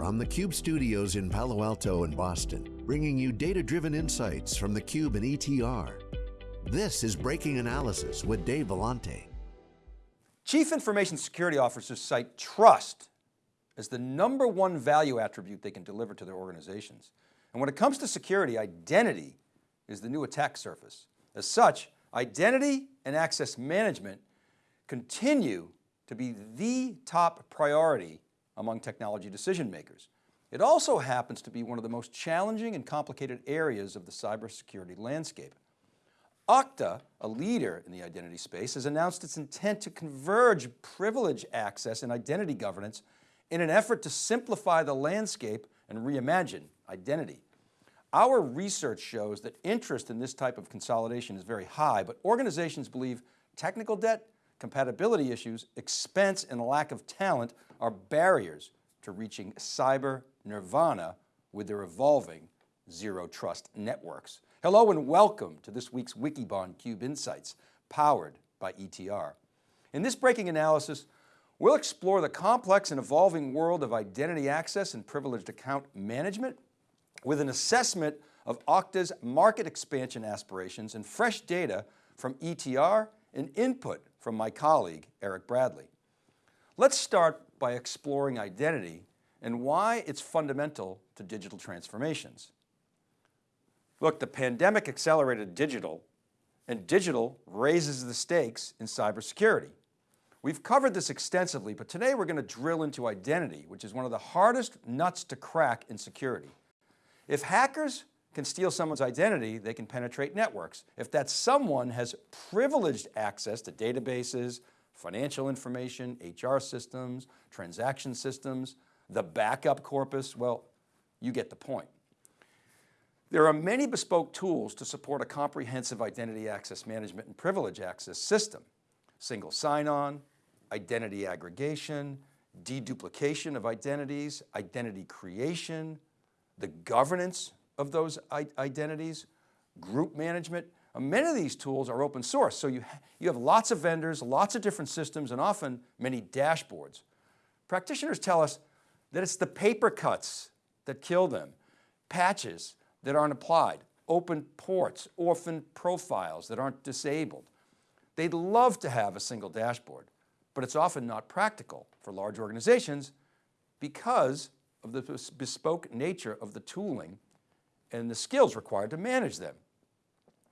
from the Cube studios in Palo Alto and Boston, bringing you data-driven insights from the Cube and ETR. This is Breaking Analysis with Dave Vellante. Chief Information Security Officers cite trust as the number one value attribute they can deliver to their organizations. And when it comes to security, identity is the new attack surface. As such, identity and access management continue to be the top priority among technology decision makers. It also happens to be one of the most challenging and complicated areas of the cybersecurity landscape. Okta, a leader in the identity space, has announced its intent to converge privilege access and identity governance in an effort to simplify the landscape and reimagine identity. Our research shows that interest in this type of consolidation is very high, but organizations believe technical debt, compatibility issues, expense, and lack of talent are barriers to reaching cyber nirvana with their evolving zero trust networks. Hello and welcome to this week's Wikibon Cube Insights, powered by ETR. In this breaking analysis, we'll explore the complex and evolving world of identity access and privileged account management with an assessment of Okta's market expansion aspirations and fresh data from ETR and input from my colleague, Eric Bradley. Let's start by exploring identity and why it's fundamental to digital transformations. Look, the pandemic accelerated digital and digital raises the stakes in cybersecurity. We've covered this extensively, but today we're going to drill into identity, which is one of the hardest nuts to crack in security. If hackers can steal someone's identity, they can penetrate networks. If that someone has privileged access to databases, financial information, HR systems, transaction systems, the backup corpus, well, you get the point. There are many bespoke tools to support a comprehensive identity access management and privilege access system. Single sign-on, identity aggregation, deduplication of identities, identity creation, the governance of those identities, group management. Uh, many of these tools are open source, so you, you have lots of vendors, lots of different systems, and often many dashboards. Practitioners tell us that it's the paper cuts that kill them, patches that aren't applied, open ports, orphan profiles that aren't disabled. They'd love to have a single dashboard, but it's often not practical for large organizations because of the bespoke nature of the tooling and the skills required to manage them.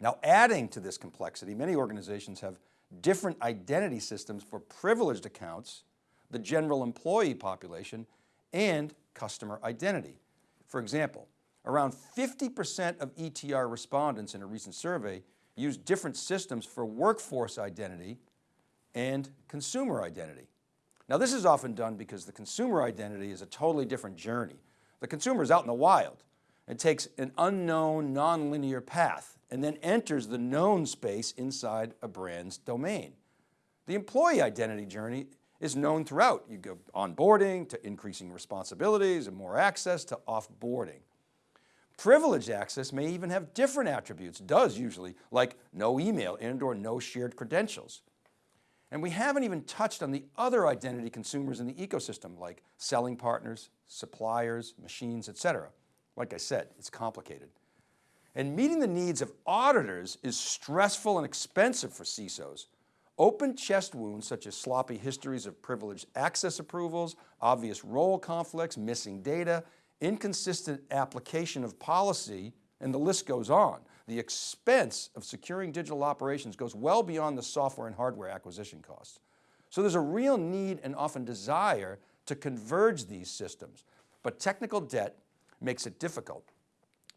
Now adding to this complexity, many organizations have different identity systems for privileged accounts, the general employee population, and customer identity. For example, around 50% of ETR respondents in a recent survey use different systems for workforce identity and consumer identity. Now this is often done because the consumer identity is a totally different journey. The consumer is out in the wild and takes an unknown nonlinear path and then enters the known space inside a brand's domain. The employee identity journey is known throughout. You go onboarding to increasing responsibilities and more access to offboarding. Privileged access may even have different attributes, does usually, like no email and or no shared credentials. And we haven't even touched on the other identity consumers in the ecosystem like selling partners, suppliers, machines, etc. Like I said, it's complicated. And meeting the needs of auditors is stressful and expensive for CISOs. Open chest wounds such as sloppy histories of privileged access approvals, obvious role conflicts, missing data, inconsistent application of policy, and the list goes on. The expense of securing digital operations goes well beyond the software and hardware acquisition costs. So there's a real need and often desire to converge these systems, but technical debt makes it difficult.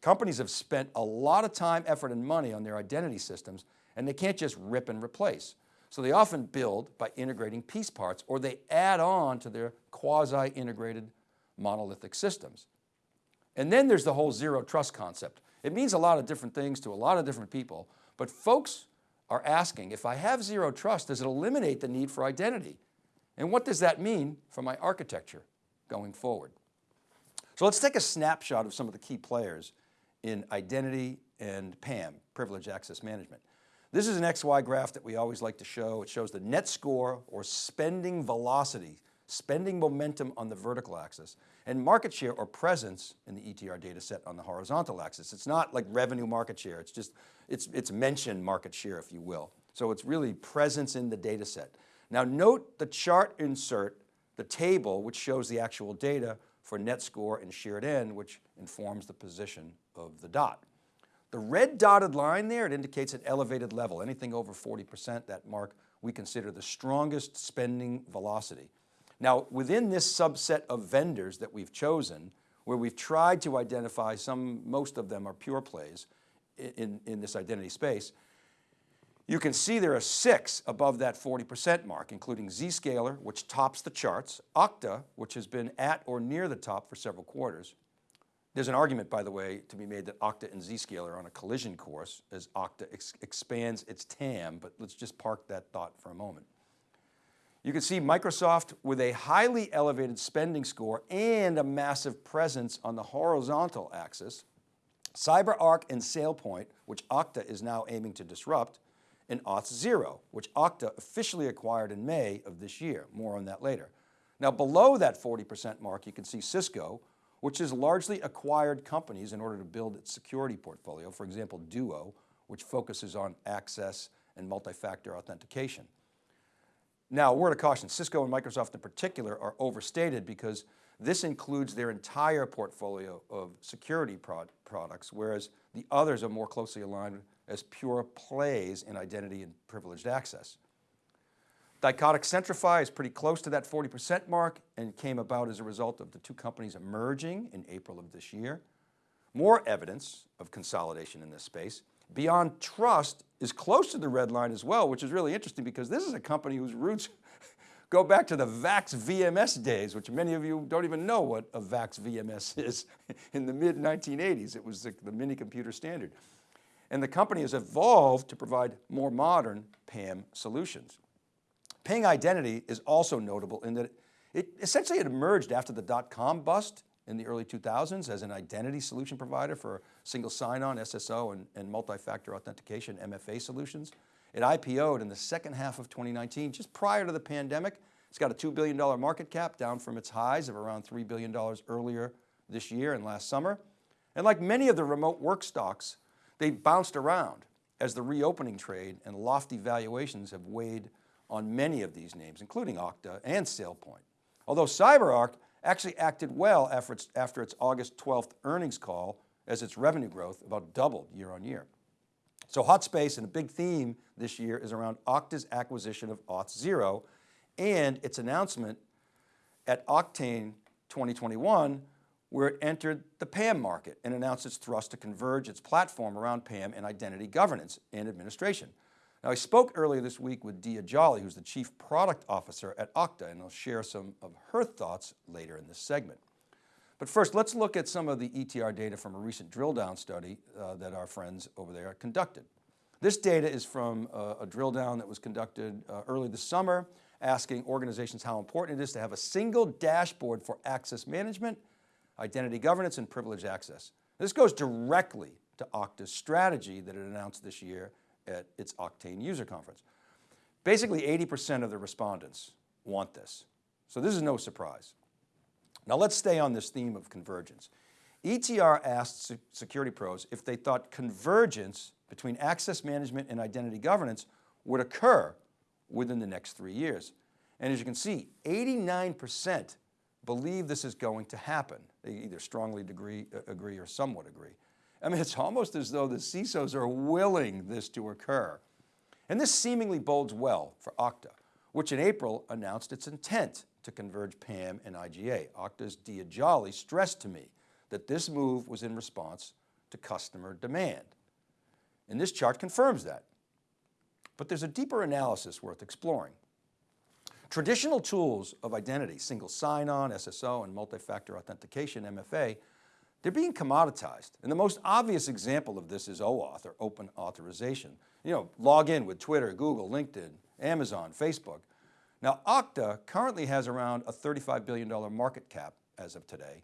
Companies have spent a lot of time, effort, and money on their identity systems, and they can't just rip and replace. So they often build by integrating piece parts, or they add on to their quasi-integrated monolithic systems. And then there's the whole zero trust concept. It means a lot of different things to a lot of different people, but folks are asking, if I have zero trust, does it eliminate the need for identity? And what does that mean for my architecture going forward? So let's take a snapshot of some of the key players in identity and PAM, privilege access management. This is an XY graph that we always like to show. It shows the net score or spending velocity, spending momentum on the vertical axis, and market share or presence in the ETR data set on the horizontal axis. It's not like revenue market share, it's just, it's, it's mentioned market share, if you will. So it's really presence in the data set. Now note the chart insert, the table, which shows the actual data for net score and shared N, which informs the position of the dot. The red dotted line there, it indicates an elevated level. Anything over 40%, that mark we consider the strongest spending velocity. Now, within this subset of vendors that we've chosen, where we've tried to identify some, most of them are pure plays in, in this identity space, you can see there are six above that 40% mark, including Zscaler, which tops the charts, Okta, which has been at or near the top for several quarters, there's an argument, by the way, to be made that Okta and Zscaler are on a collision course as Okta ex expands its TAM, but let's just park that thought for a moment. You can see Microsoft with a highly elevated spending score and a massive presence on the horizontal axis, CyberArk and SailPoint, which Okta is now aiming to disrupt, and Auth0, which Okta officially acquired in May of this year. More on that later. Now below that 40% mark, you can see Cisco, which has largely acquired companies in order to build its security portfolio. For example, Duo, which focuses on access and multi-factor authentication. Now, a word of caution, Cisco and Microsoft in particular are overstated because this includes their entire portfolio of security products, whereas the others are more closely aligned as pure plays in identity and privileged access. Thycotic Centrify is pretty close to that 40% mark and came about as a result of the two companies emerging in April of this year. More evidence of consolidation in this space. Beyond Trust is close to the red line as well, which is really interesting because this is a company whose roots go back to the VAX VMS days, which many of you don't even know what a VAX VMS is. In the mid 1980s, it was the, the mini computer standard. And the company has evolved to provide more modern PAM solutions. Ping Identity is also notable in that it, essentially it emerged after the dot-com bust in the early 2000s as an identity solution provider for single sign-on, SSO, and, and multi-factor authentication, MFA solutions. It IPO'd in the second half of 2019, just prior to the pandemic. It's got a $2 billion market cap down from its highs of around $3 billion earlier this year and last summer. And like many of the remote work stocks, they bounced around as the reopening trade and lofty valuations have weighed on many of these names, including Okta and SailPoint. Although CyberArk actually acted well after its, after its August 12th earnings call as its revenue growth about doubled year on year. So hot space and a big theme this year is around Okta's acquisition of Auth0 and its announcement at Oktane 2021 where it entered the PAM market and announced its thrust to converge its platform around PAM and identity governance and administration. Now I spoke earlier this week with Diya Jolly, who's the Chief Product Officer at Okta, and I'll share some of her thoughts later in this segment. But first, let's look at some of the ETR data from a recent drill down study uh, that our friends over there conducted. This data is from uh, a drill down that was conducted uh, early this summer, asking organizations how important it is to have a single dashboard for access management, identity governance, and privileged access. This goes directly to Okta's strategy that it announced this year at its Oktane user conference. Basically 80% of the respondents want this. So this is no surprise. Now let's stay on this theme of convergence. ETR asked security pros if they thought convergence between access management and identity governance would occur within the next three years. And as you can see, 89% believe this is going to happen. They either strongly agree, uh, agree or somewhat agree. I mean, it's almost as though the CISOs are willing this to occur. And this seemingly bodes well for Okta, which in April announced its intent to converge PAM and IGA. Okta's Diya Jolly stressed to me that this move was in response to customer demand. And this chart confirms that. But there's a deeper analysis worth exploring. Traditional tools of identity, single sign-on, SSO, and multi-factor authentication, MFA, they're being commoditized. And the most obvious example of this is OAuth or open authorization. You know, log in with Twitter, Google, LinkedIn, Amazon, Facebook. Now Okta currently has around a $35 billion market cap as of today,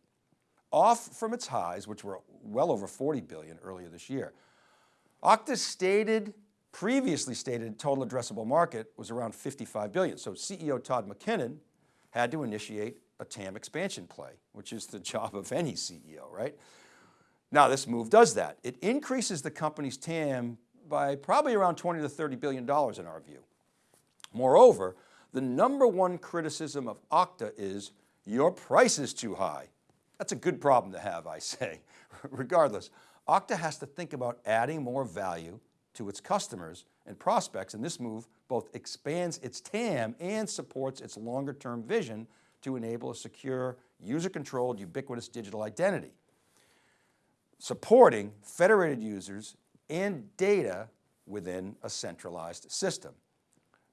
off from its highs, which were well over 40 billion earlier this year. Okta's stated, previously stated total addressable market was around 55 billion. So CEO Todd McKinnon had to initiate a TAM expansion play, which is the job of any CEO, right? Now this move does that. It increases the company's TAM by probably around 20 to 30 billion dollars in our view. Moreover, the number one criticism of Okta is your price is too high. That's a good problem to have, I say. Regardless, Okta has to think about adding more value to its customers and prospects, and this move both expands its TAM and supports its longer term vision to enable a secure, user-controlled, ubiquitous digital identity. Supporting federated users and data within a centralized system.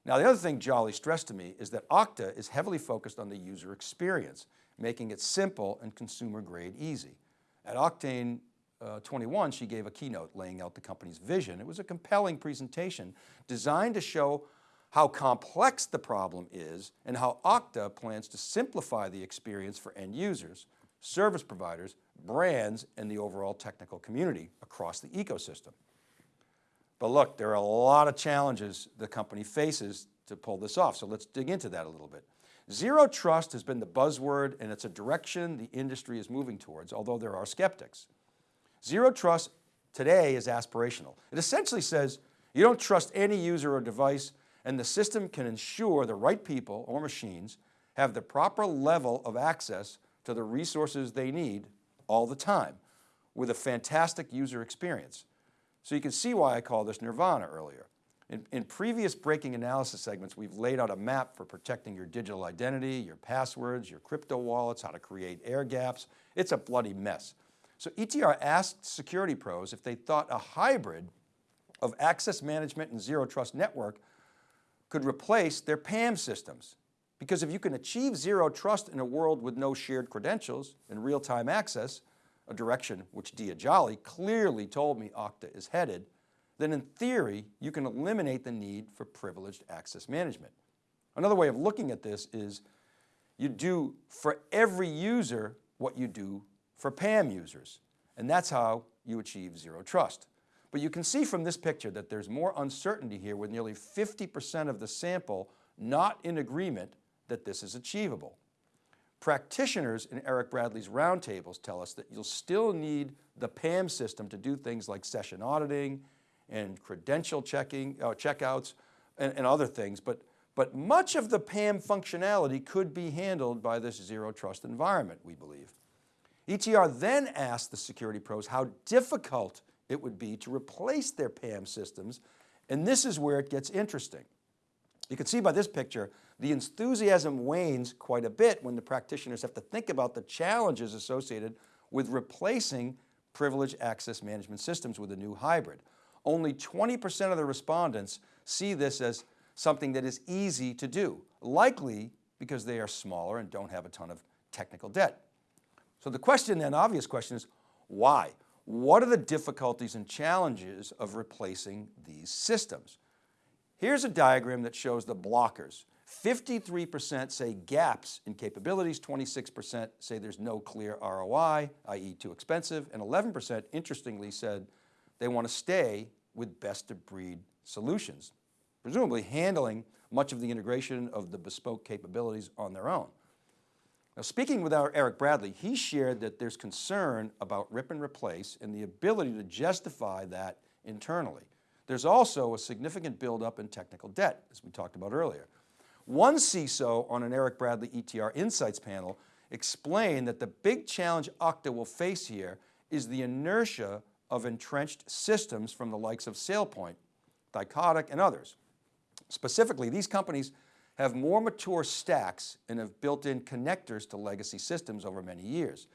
Now the other thing Jolly stressed to me is that Okta is heavily focused on the user experience, making it simple and consumer grade easy. At Oktane uh, 21, she gave a keynote laying out the company's vision. It was a compelling presentation designed to show how complex the problem is and how Okta plans to simplify the experience for end users, service providers, brands, and the overall technical community across the ecosystem. But look, there are a lot of challenges the company faces to pull this off. So let's dig into that a little bit. Zero trust has been the buzzword and it's a direction the industry is moving towards, although there are skeptics. Zero trust today is aspirational. It essentially says you don't trust any user or device and the system can ensure the right people or machines have the proper level of access to the resources they need all the time with a fantastic user experience. So you can see why I call this nirvana earlier. In, in, previous breaking analysis segments, we've laid out a map for protecting your digital identity, your passwords, your crypto wallets, how to create air gaps. It's a bloody mess. So ETR asked security pros if they thought a hybrid of access management and zero trust network could replace their PAM systems. Because if you can achieve zero trust in a world with no shared credentials and real-time access, a direction which Diya Jolly clearly told me Okta is headed, then in theory, you can eliminate the need for privileged access management. Another way of looking at this is you do for every user what you do for PAM users. And that's how you achieve zero trust. But you can see from this picture that there's more uncertainty here with nearly 50% of the sample not in agreement that this is achievable. Practitioners in Eric Bradley's roundtables tell us that you'll still need the PAM system to do things like session auditing and credential checking, uh, checkouts and, and other things, but, but much of the PAM functionality could be handled by this zero trust environment, we believe. ETR then asked the security pros how difficult it would be to replace their PAM systems, and this is where it gets interesting. You can see by this picture, the enthusiasm wanes quite a bit when the practitioners have to think about the challenges associated with replacing privileged access management systems with a new hybrid. Only 20% of the respondents see this as something that is easy to do, likely because they are smaller and don't have a ton of technical debt. So the question then, obvious question is, why? What are the difficulties and challenges of replacing these systems? Here's a diagram that shows the blockers. 53% say gaps in capabilities, 26% say there's no clear ROI, i.e. too expensive, and 11% interestingly said they want to stay with best of breed solutions, presumably handling much of the integration of the bespoke capabilities on their own. Now speaking with our Eric Bradley, he shared that there's concern about rip and replace and the ability to justify that internally. There's also a significant buildup in technical debt, as we talked about earlier. One CISO on an Eric Bradley ETR Insights panel explained that the big challenge Okta will face here is the inertia of entrenched systems from the likes of SailPoint, Thycotic, and others. Specifically, these companies have more mature stacks and have built in connectors to legacy systems over many years.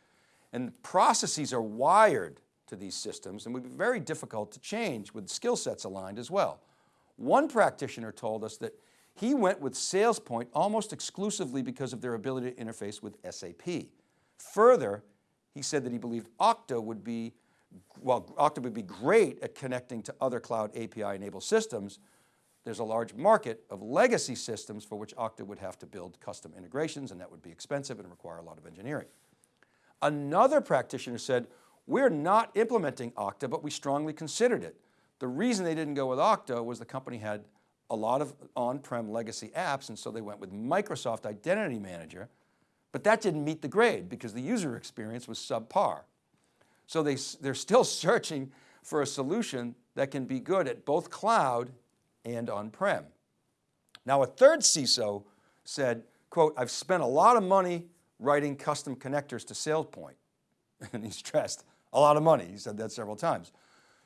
And processes are wired to these systems and would be very difficult to change with skill sets aligned as well. One practitioner told us that he went with SailPoint almost exclusively because of their ability to interface with SAP. Further, he said that he believed Okta would be, well, Okta would be great at connecting to other cloud API enabled systems, there's a large market of legacy systems for which Okta would have to build custom integrations and that would be expensive and require a lot of engineering. Another practitioner said, we're not implementing Okta, but we strongly considered it. The reason they didn't go with Okta was the company had a lot of on-prem legacy apps and so they went with Microsoft Identity Manager, but that didn't meet the grade because the user experience was subpar. So they, they're still searching for a solution that can be good at both cloud and on-prem. Now a third CISO said, quote, I've spent a lot of money writing custom connectors to SailPoint. And he stressed, a lot of money, he said that several times.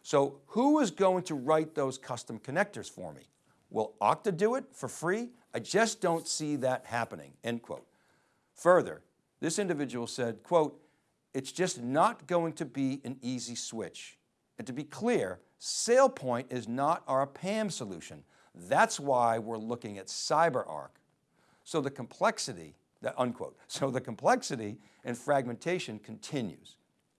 So who is going to write those custom connectors for me? Will Okta do it for free? I just don't see that happening, end quote. Further, this individual said, quote, it's just not going to be an easy switch. And to be clear, SailPoint is not our PAM solution. That's why we're looking at CyberArk. So the complexity, that unquote, so the complexity and fragmentation continues.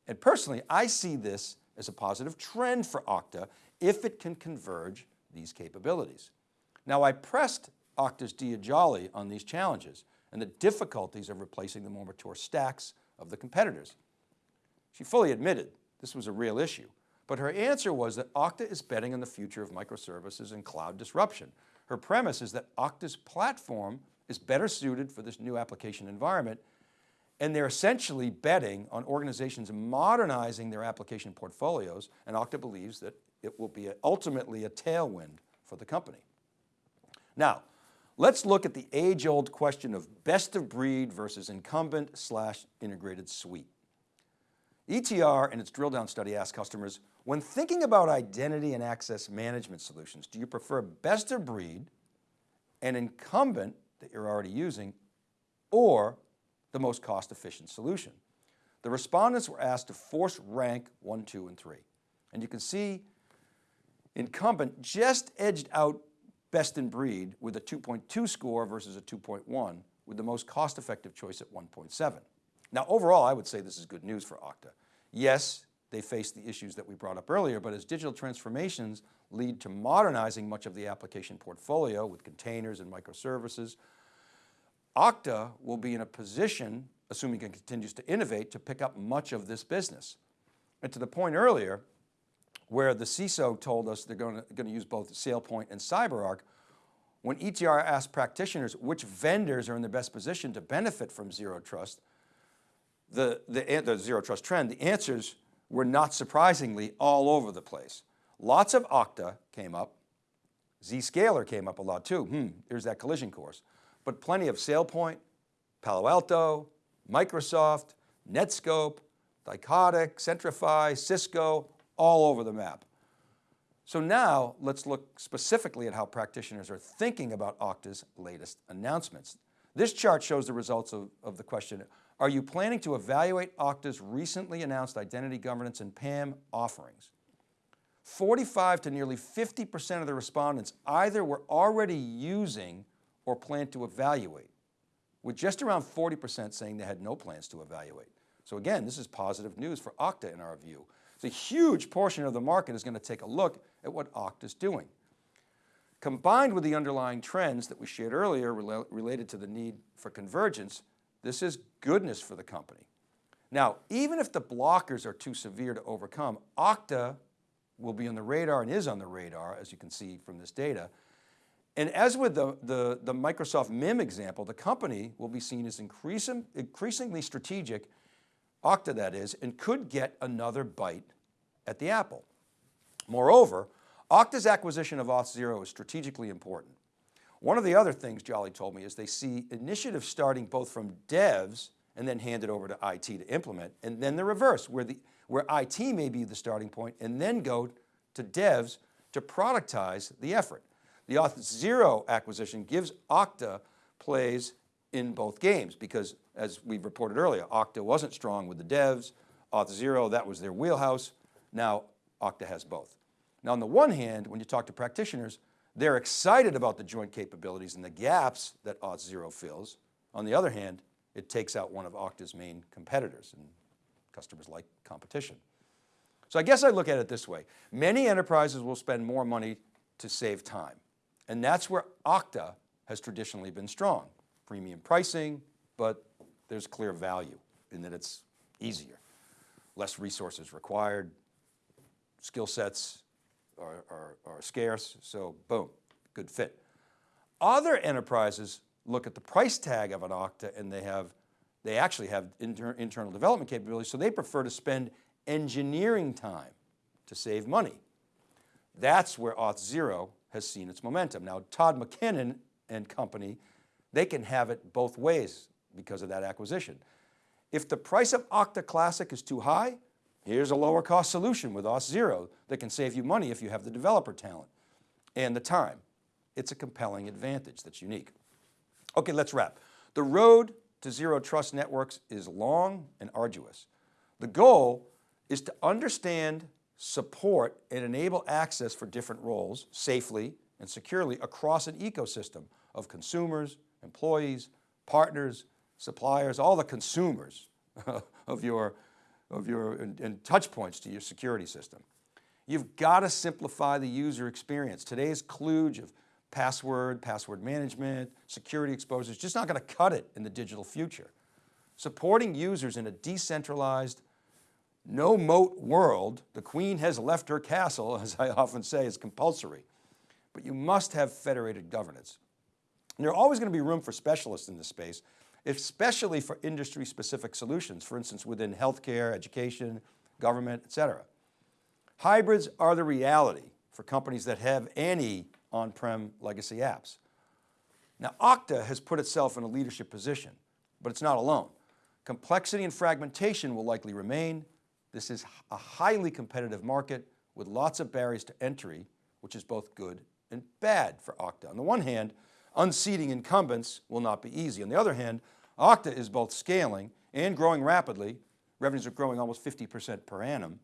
And personally, I see this as a positive trend for Okta if it can converge these capabilities. Now I pressed Okta's Diya Jolly on these challenges and the difficulties of replacing the more mature stacks of the competitors. She fully admitted this was a real issue, but her answer was that Okta is betting on the future of microservices and cloud disruption. Her premise is that Okta's platform is better suited for this new application environment and they're essentially betting on organizations modernizing their application portfolios and Okta believes that it will be ultimately a tailwind for the company. Now, let's look at the age old question of best of breed versus incumbent slash integrated suite. ETR and its drill down study asked customers, when thinking about identity and access management solutions, do you prefer best of breed, an incumbent that you're already using, or the most cost efficient solution? The respondents were asked to force rank one, two, and three. And you can see incumbent just edged out best in breed with a 2.2 score versus a 2.1 with the most cost-effective choice at 1.7. Now overall, I would say this is good news for Okta. Yes, they face the issues that we brought up earlier, but as digital transformations lead to modernizing much of the application portfolio with containers and microservices, Okta will be in a position, assuming it continues to innovate, to pick up much of this business. And to the point earlier, where the CISO told us they're going to, going to use both SailPoint and CyberArk, when ETR asked practitioners which vendors are in the best position to benefit from zero trust, the, the, the zero trust trend, the answers were not surprisingly all over the place. Lots of Okta came up, Zscaler came up a lot too. Hmm, here's that collision course. But plenty of SailPoint, Palo Alto, Microsoft, Netskope, Thycotic, Centrify, Cisco, all over the map. So now let's look specifically at how practitioners are thinking about Okta's latest announcements. This chart shows the results of, of the question, are you planning to evaluate Okta's recently announced identity governance and PAM offerings? 45 to nearly 50% of the respondents either were already using or plan to evaluate, with just around 40% saying they had no plans to evaluate. So again, this is positive news for Okta in our view. The huge portion of the market is going to take a look at what Okta is doing. Combined with the underlying trends that we shared earlier related to the need for convergence, this is goodness for the company. Now, even if the blockers are too severe to overcome, Okta will be on the radar and is on the radar, as you can see from this data. And as with the, the, the Microsoft MIM example, the company will be seen as increasing, increasingly strategic, Okta that is, and could get another bite at the apple. Moreover, Okta's acquisition of Auth0 is strategically important. One of the other things Jolly told me is they see initiatives starting both from devs and then handed over to IT to implement, and then the reverse, where, the, where IT may be the starting point and then go to devs to productize the effort. The Auth0 acquisition gives Okta plays in both games because as we reported earlier, Okta wasn't strong with the devs, Auth0, that was their wheelhouse. Now Okta has both. Now on the one hand, when you talk to practitioners, they're excited about the joint capabilities and the gaps that Auth0 fills. On the other hand, it takes out one of Okta's main competitors and customers like competition. So I guess I look at it this way. Many enterprises will spend more money to save time. And that's where Okta has traditionally been strong. Premium pricing, but there's clear value in that it's easier. Less resources required, skill sets are, are, are, scarce, so boom, good fit. Other enterprises look at the price tag of an Okta and they have, they actually have inter internal development capabilities, so they prefer to spend engineering time to save money. That's where Auth0 has seen its momentum. Now, Todd McKinnon and company, they can have it both ways because of that acquisition. If the price of Okta Classic is too high, here's a lower cost solution with Auth0 that can save you money if you have the developer talent and the time. It's a compelling advantage that's unique. Okay, let's wrap. The road to zero trust networks is long and arduous. The goal is to understand, support, and enable access for different roles safely and securely across an ecosystem of consumers, employees, partners, suppliers, all the consumers of your, of your and, and touch points to your security system. You've got to simplify the user experience. Today's kludge of password, password management, security exposure is just not going to cut it in the digital future. Supporting users in a decentralized, no moat world, the queen has left her castle, as I often say, is compulsory. But you must have federated governance. And there's always going to be room for specialists in this space, especially for industry specific solutions, for instance, within healthcare, education, government, et cetera. Hybrids are the reality for companies that have any on-prem legacy apps. Now Okta has put itself in a leadership position, but it's not alone. Complexity and fragmentation will likely remain. This is a highly competitive market with lots of barriers to entry, which is both good and bad for Okta. On the one hand, unseating incumbents will not be easy. On the other hand, Okta is both scaling and growing rapidly. Revenues are growing almost 50% per annum.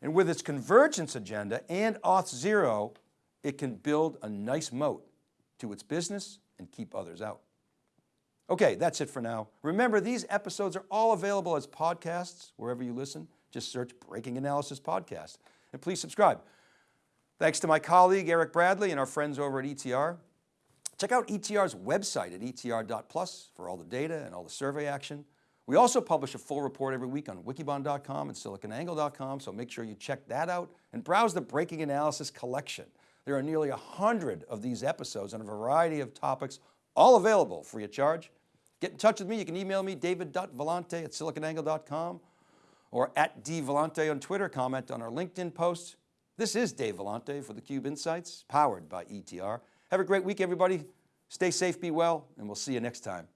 And with its convergence agenda and Auth0, it can build a nice moat to its business and keep others out. Okay, that's it for now. Remember, these episodes are all available as podcasts, wherever you listen. Just search Breaking Analysis Podcast. And please subscribe. Thanks to my colleague, Eric Bradley, and our friends over at ETR. Check out ETR's website at etr.plus for all the data and all the survey action. We also publish a full report every week on wikibon.com and siliconangle.com, so make sure you check that out and browse the Breaking Analysis collection. There are nearly a hundred of these episodes on a variety of topics, all available free of charge. Get in touch with me. You can email me, david.vellante at siliconangle.com or at dvellante on Twitter. Comment on our LinkedIn posts. This is Dave Vellante for theCUBE Insights, powered by ETR. Have a great week, everybody. Stay safe, be well, and we'll see you next time.